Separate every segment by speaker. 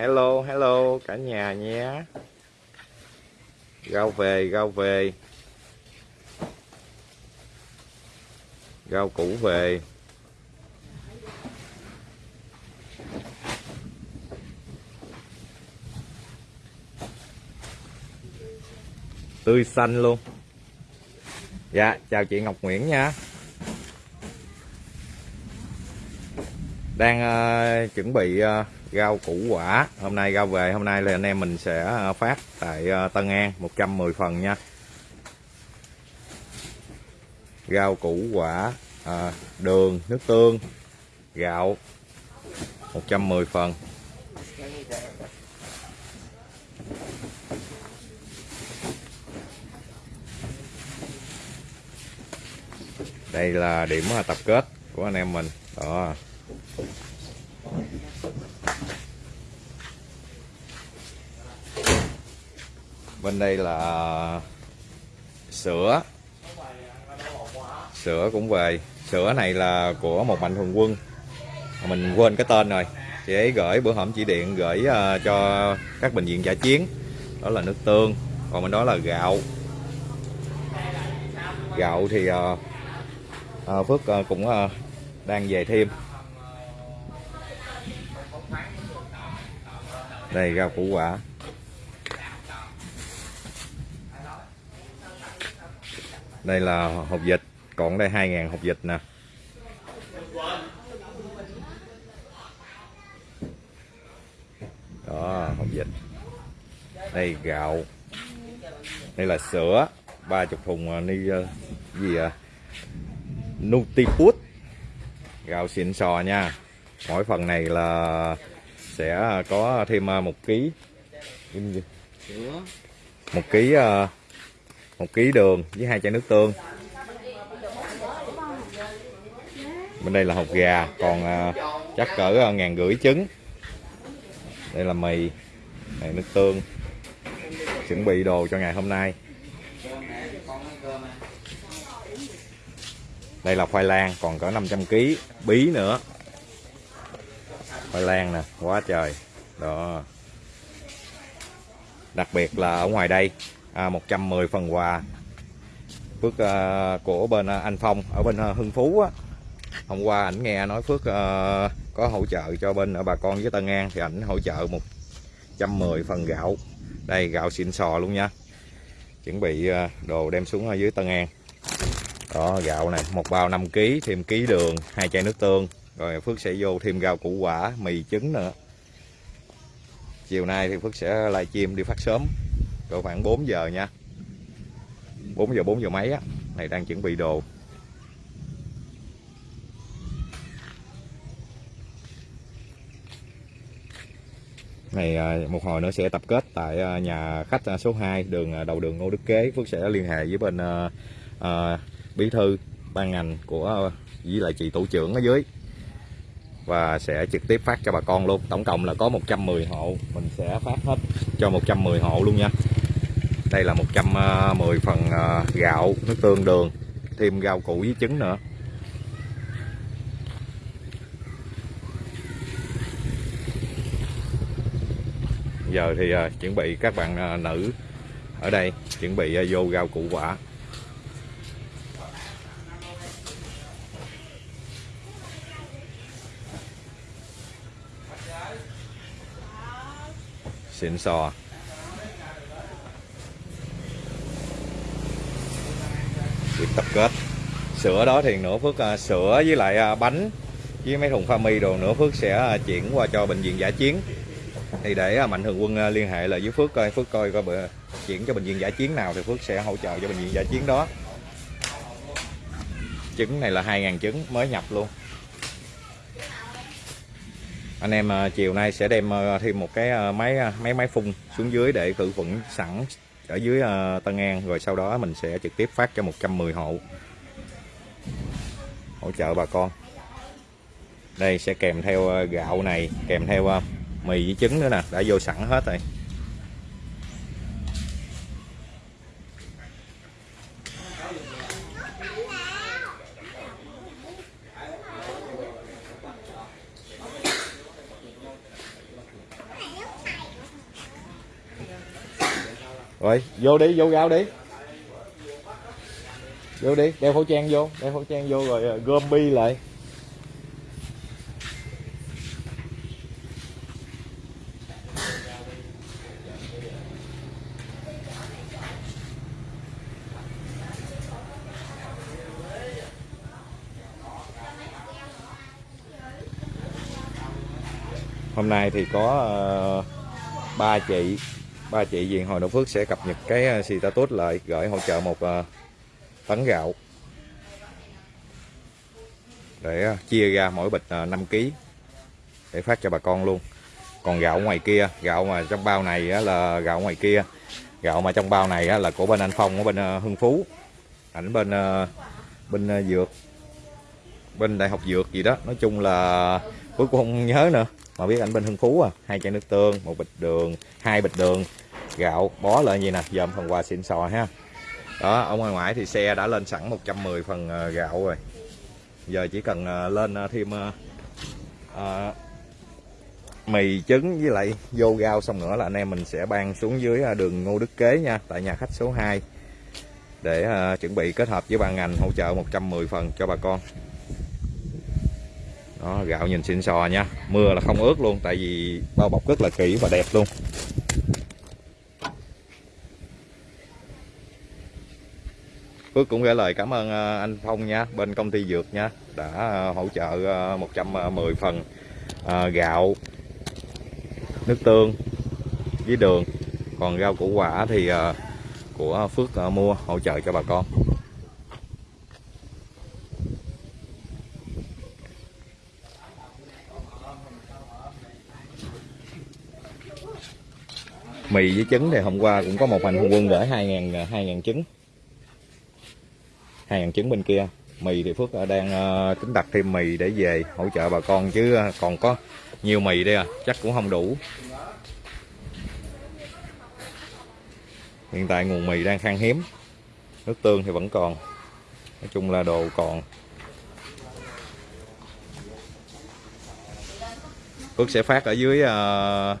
Speaker 1: hello hello cả nhà nhé. Rau về rau về. Rau củ về. Tươi xanh luôn. Dạ chào chị Ngọc Nguyễn nha. Đang uh, chuẩn bị uh, rau củ quả. Hôm nay rau về hôm nay là anh em mình sẽ ờ, phát tại ờ, Tân An 110 phần nha. Rau củ quả à, đường nước tương gạo 110 phần. Đây là điểm tập kết của anh em mình. Đó. Bên đây là sữa. Sữa cũng về. Sữa này là của một mạnh thường quân. Mình quên cái tên rồi. Chị ấy gửi bữa hổm chỉ điện gửi uh, cho các bệnh viện giả chiến. Đó là nước tương. Còn bên đó là gạo. Gạo thì uh, uh, Phước uh, cũng uh, đang về thêm. Đây rau củ quả. Đây là hộp vịt còn đây 2.000 hộp vịt nè. Đó hộp vịt. Đây gạo. Đây là sữa 30 thùng ni gì à? Nutiput gạo xịn sò nha. Mỗi phần này là sẽ có thêm một ký. Một ký một ký đường với hai chai nước tương. Bên đây là hộp gà, còn à, chắc cỡ à, ngàn rưỡi trứng. Đây là mì này nước tương. Chuẩn bị đồ cho ngày hôm nay. Đây là khoai lang, còn cỡ 500 kg bí nữa. Khoai lang nè, quá trời. Đó. Đặc biệt là ở ngoài đây à, 110 phần quà. Phước à, của bên à, anh Phong ở bên à, Hưng Phú á. Hôm qua ảnh nghe nói Phước à, có hỗ trợ cho bên ở bà con với Tân An thì ảnh hỗ trợ 110 phần gạo. Đây gạo xịn sò luôn nha. Chuẩn bị à, đồ đem xuống ở dưới Tân An. Đó gạo này một bao 5 kg thêm ký đường hai chai nước tương. Rồi Phước sẽ vô thêm rau củ quả mì trứng nữa. Chiều nay thì Phước sẽ livestream đi phát sớm cỡ khoảng 4 giờ nha. 4 giờ 4 giờ mấy á. Này đang chuẩn bị đồ. Này à, một hồi nữa sẽ tập kết tại à, nhà khách à, số 2 đường đầu đường Ngô Đức Kế. Phước sẽ liên hệ với bên uh, uh, bí thư ban ngành của với lại chị tổ trưởng ở dưới. Và sẽ trực tiếp phát cho bà con luôn. Tổng cộng là có 110 hộ. Mình sẽ phát hết cho 110 hộ luôn nha đây là 110 ờ, phần ờ, gạo, nước tương đường, thêm rau củ với trứng nữa. Giờ thì ờ, chuẩn bị các bạn nữ ở đây, chuẩn bị vô rau củ quả. Xịn sò. Tập kết. Sữa đó thì nửa phước à, sữa với lại à, bánh với mấy thùng pha mi đồ nữa phước sẽ à, chuyển qua cho bệnh viện giả chiến. Thì để à, mạnh thường quân à, liên hệ là với phước coi phước coi coi bữa chuyển cho bệnh viện giả chiến nào thì phước sẽ hỗ trợ cho bệnh viện giả chiến đó. Trứng này là 2.000 trứng mới nhập luôn. Anh em à, chiều nay sẽ đem thêm một cái máy máy máy phun xuống dưới để khử khuẩn sẵn ở dưới ờ, Tân An, rồi sau đó mình sẽ trực tiếp phát cho 110 hộ. Hỗ trợ bà con. Đây sẽ kèm theo ờ, gạo này, kèm theo ờ, mì với trứng nữa nè, đã vô sẵn hết rồi. Rồi, vô đi, vô gáo đi. Vô đi, đeo khẩu trang vô, đeo khẩu trang vô rồi ờ, gom bi lại. Hôm nay thì có ờ, ba chị ba chị viện hồi Đông Phước sẽ cập nhật cái à, status lại, gửi hỗ trợ một à, tấn gạo. Để à, chia ra mỗi bịch 5 kg để phát cho bà con luôn. Còn gạo ngoài kia, gạo mà trong bao này là, gạo ngoài kia, gạo mà trong bao này là của bên anh Phong ở bên Hưng Phú. Ảnh bên bên dược, bên đại học dược gì đó. Nói chung là Phước cũng không nhớ nữa mà biết ảnh bên Hưng Phú à hai chai nước tương một bịch đường hai bịch đường gạo bó lên gì nè dòm phần quà xịn sò ha. Đó ở ngoài ngoại thì xe đã lên sẵn 110 phần ờ, gạo rồi. Giờ chỉ cần ờ, lên ờ, thêm à, mì trứng với lại vô rau xong nữa là anh em mình sẽ ban xuống dưới đường Ngô Đức Kế nha tại nhà khách số 2 để ờ, chuẩn bị kết hợp với ban ngành hỗ trợ 110 phần cho bà con đó, gạo nhìn xịn sò nha. Mưa là không ướt luôn, tại vì bao bọc rất là kỹ và đẹp luôn. Phước cũng gửi lời cảm ơn à, anh Phong nha, bên công ty dược nha, đã à, hỗ trợ à, 110 phần gạo, nước tương với đường. Còn rau củ quả thì của Phước mua, hỗ trợ cho bà con. Mì với trứng thì hôm qua cũng có một hành quân gửi hai ngàn hai ngàn trứng. Hai ngàn trứng bên kia. Mì thì Phước đang ờ, tính đặt thêm mì để về hỗ trợ bà con chứ ờ, còn có nhiều mì đây à chắc cũng không đủ. Hiện tại nguồn mì đang khan hiếm, nước tương thì vẫn còn, nói chung là đồ còn. Phước sẽ phát ở dưới ờ,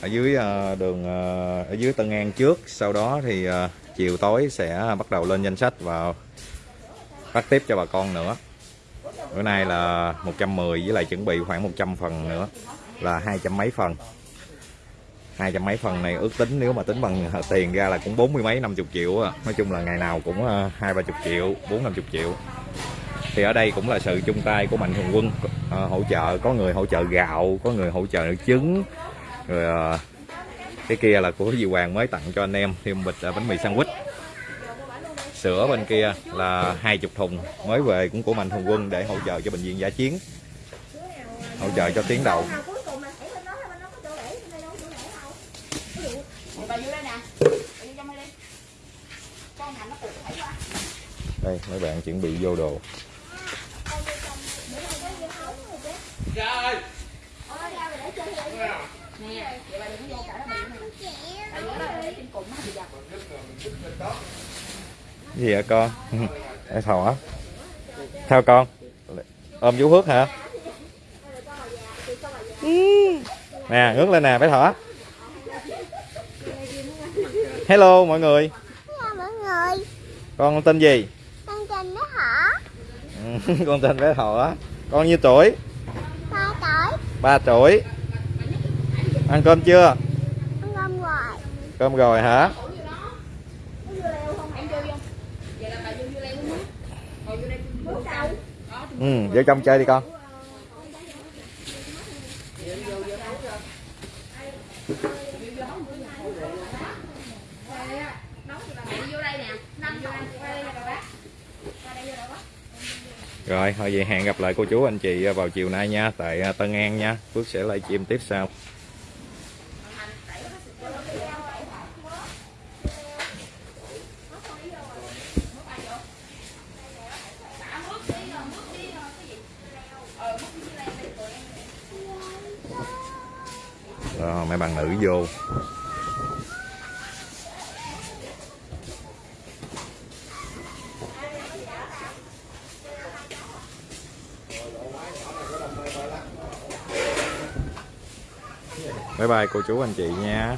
Speaker 1: ở dưới ờ, đường ờ, ở dưới Tân An trước. Sau đó thì ờ, chiều tối sẽ bắt đầu lên danh sách và phát tiếp cho bà con nữa. Bữa nay là 110 với lại chuẩn bị khoảng 100 phần nữa, là hai trăm mấy phần. Hai trăm mấy phần này ước tính nếu mà tính bằng tiền ra là cũng bốn mươi mấy, năm chục triệu à. nói chung là ngày nào cũng hai, ba chục triệu, bốn, năm chục triệu. Thì ở đây cũng là sự chung tay của mạnh thường quân hỗ trợ, có người hỗ trợ gạo, có người hỗ trợ trứng rồi ờ, cái kia là của dì Hoàng mới tặng cho anh em thêm bịch bánh mì sandwich. Sữa bên kia là hai chục thùng, mới về cũng của mạnh thường quân để hỗ trợ cho bệnh viện giả chiến, hỗ trợ cho tiến đầu.
Speaker 2: Đây,
Speaker 1: mấy bạn chuẩn bị vô đồ.
Speaker 2: Ôi rồi để chơi vậy
Speaker 3: nè vậy bà đừng có vô cả nó bị này bà vô đó để trên cùng nó bị dập
Speaker 1: gì hả con? Để thỏ theo con ôm chú Phước hả? Nè ngước lên nè bé thỏ hello mọi người
Speaker 2: Hello mọi người.
Speaker 1: Con tên gì?
Speaker 2: Con nó hả
Speaker 1: Ừ, con tên bé thỏ con nhiêu tuổi?
Speaker 2: Ba tuổi.
Speaker 1: 3 tuổi ăn cơm chưa?
Speaker 2: Con ngâm rồi.
Speaker 1: Cơm rồi hả? Ừ vô trong chơi đi con. Rồi thôi vậy hẹn gặp lại cô chú anh chị vào chiều nay nha tại à, Tân An nha. Phước sẽ livestream tiếp sau bạn nữ vô bye bye cô chú anh chị nha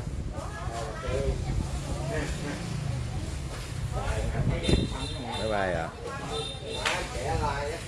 Speaker 1: bye bye ạ à.